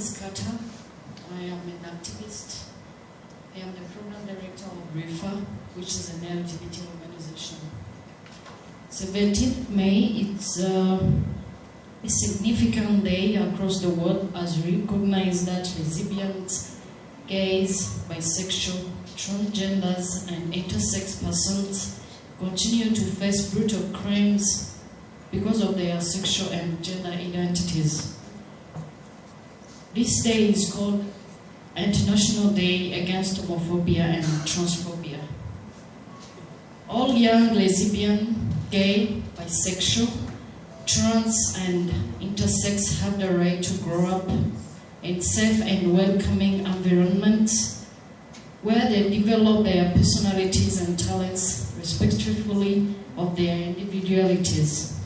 is Kata. I am an activist. I am the program director of REFA, which is an LGBT organization. 17th May, it's uh, a significant day across the world as we recognize that lesbians, gays, bisexual, transgenders, and intersex persons continue to face brutal crimes because of their sexual and gender identities. This day is called International Day Against Homophobia and Transphobia. All young lesbian, gay, bisexual, trans, and intersex have the right to grow up in safe and welcoming environments where they develop their personalities and talents respectfully of their individualities.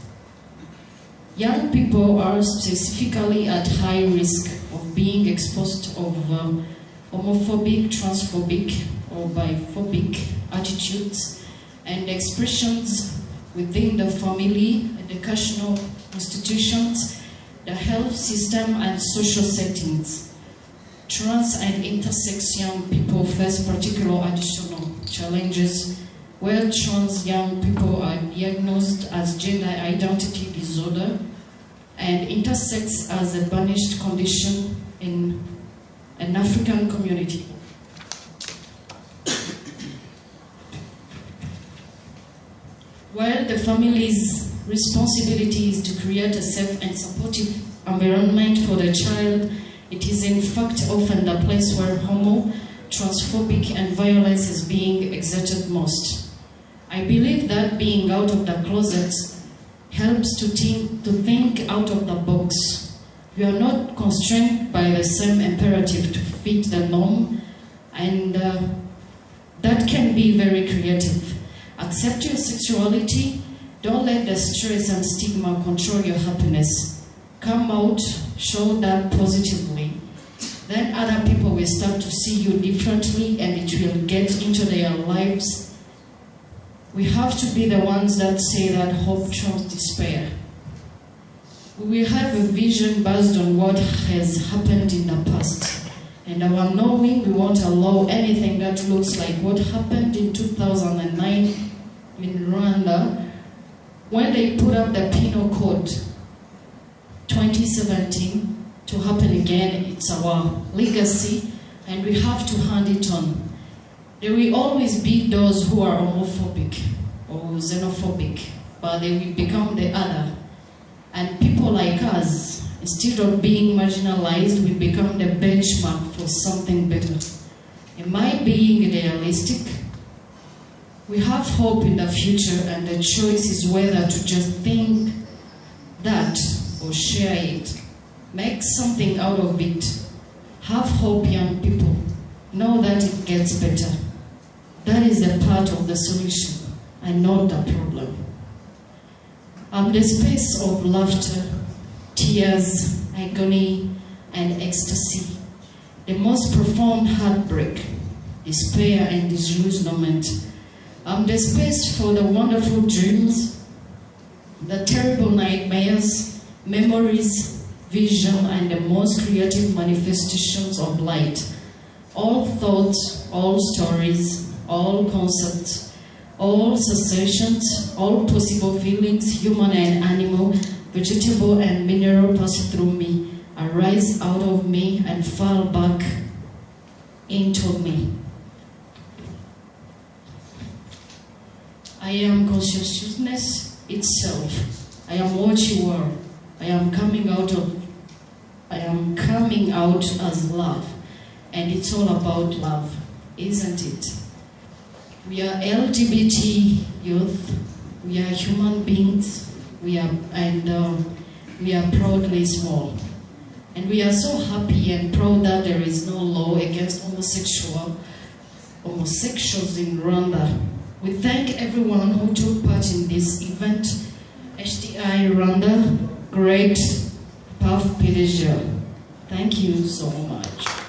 Young people are specifically at high risk being exposed of um, homophobic, transphobic, or biphobic attitudes and expressions within the family, educational institutions, the health system, and social settings. Trans and intersex young people face particular additional challenges where trans young people are diagnosed as gender identity disorder and intersex as a banished condition in an African community. While the family's responsibility is to create a safe and supportive environment for the child, it is in fact often the place where homo, transphobic and violence is being exerted most. I believe that being out of the closet helps to think, to think out of the box. We are not constrained by the same imperative to fit the norm, and uh, that can be very creative. Accept your sexuality, don't let the stress and stigma control your happiness. Come out, show that positively. Then other people will start to see you differently and it will get into their lives we have to be the ones that say that hope trumps despair. We have a vision based on what has happened in the past. And our knowing we won't allow anything that looks like what happened in 2009 in Rwanda when they put up the Penal Code 2017 to happen again. It's our legacy and we have to hand it on. There will always be those who are homophobic or xenophobic, but they will become the other. Like us, instead of being marginalized, we become the benchmark for something better. Am I being realistic? We have hope in the future, and the choice is whether to just think that or share it. Make something out of it. Have hope, young people. Know that it gets better. That is a part of the solution and not the problem. I'm the space of laughter, tears, agony, and ecstasy. The most profound heartbreak, despair, and disillusionment. I'm the space for the wonderful dreams, the terrible nightmares, memories, vision, and the most creative manifestations of light. All thoughts, all stories, all concepts, all sensations, all possible feelings, human and animal, vegetable and mineral pass through me, arise out of me and fall back into me. I am consciousness itself. I am what you are. I am coming out of I am coming out as love. And it's all about love, isn't it? We are LGBT youth. We are human beings. We are and uh, we are proudly small. And we are so happy and proud that there is no law against homosexual homosexuals in Rwanda. We thank everyone who took part in this event. HDI Rwanda, great path pleasure. Thank you so much.